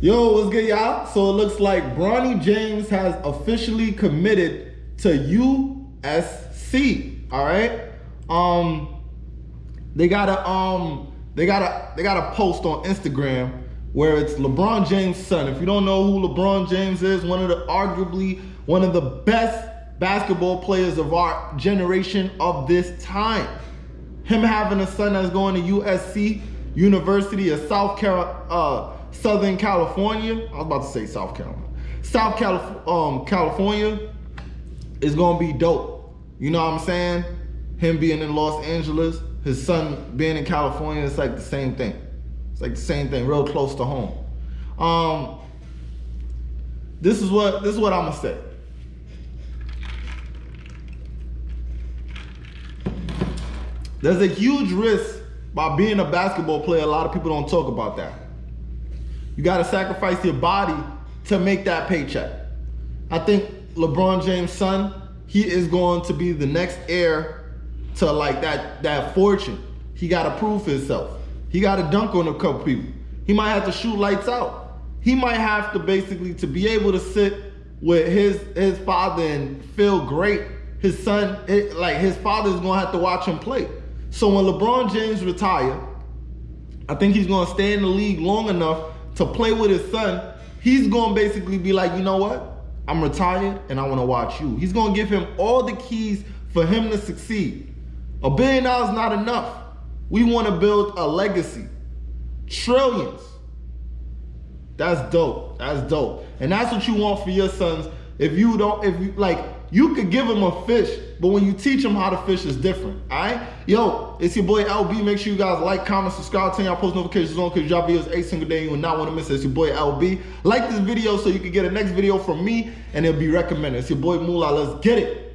Yo, what's good, y'all? So it looks like Bronny James has officially committed to USC. All right. Um, they got a um, they got a they got a post on Instagram where it's LeBron James' son. If you don't know who LeBron James is, one of the arguably one of the best basketball players of our generation of this time. Him having a son that's going to USC, University of South Carolina. Uh, Southern California, I was about to say South Carolina. South Calif um, California is gonna be dope. You know what I'm saying? Him being in Los Angeles, his son being in California, it's like the same thing. It's like the same thing, real close to home. Um, this is what this is what I'm gonna say. There's a huge risk by being a basketball player. A lot of people don't talk about that. You got to sacrifice your body to make that paycheck. I think LeBron James' son, he is going to be the next heir to like that, that fortune. He got to prove himself. He got to dunk on a couple people. He might have to shoot lights out. He might have to basically, to be able to sit with his, his father and feel great, his son, it, like his father is going to have to watch him play. So when LeBron James retire, I think he's to stay in the league long enough to play with his son, he's going to basically be like, you know what? I'm retired and I want to watch you. He's going to give him all the keys for him to succeed. A billion dollars not enough. We want to build a legacy. Trillions. That's dope. That's dope. And that's what you want for your sons. If you don't, if you like, you could give them a fish, but when you teach them how to fish, it's different. All right? Yo, it's your boy LB. Make sure you guys like, comment, subscribe, turn y'all post notifications on because drop videos every single day. You will not want to miss it. It's your boy LB. Like this video so you can get a next video from me and it'll be recommended. It's your boy Moolah. Let's get it.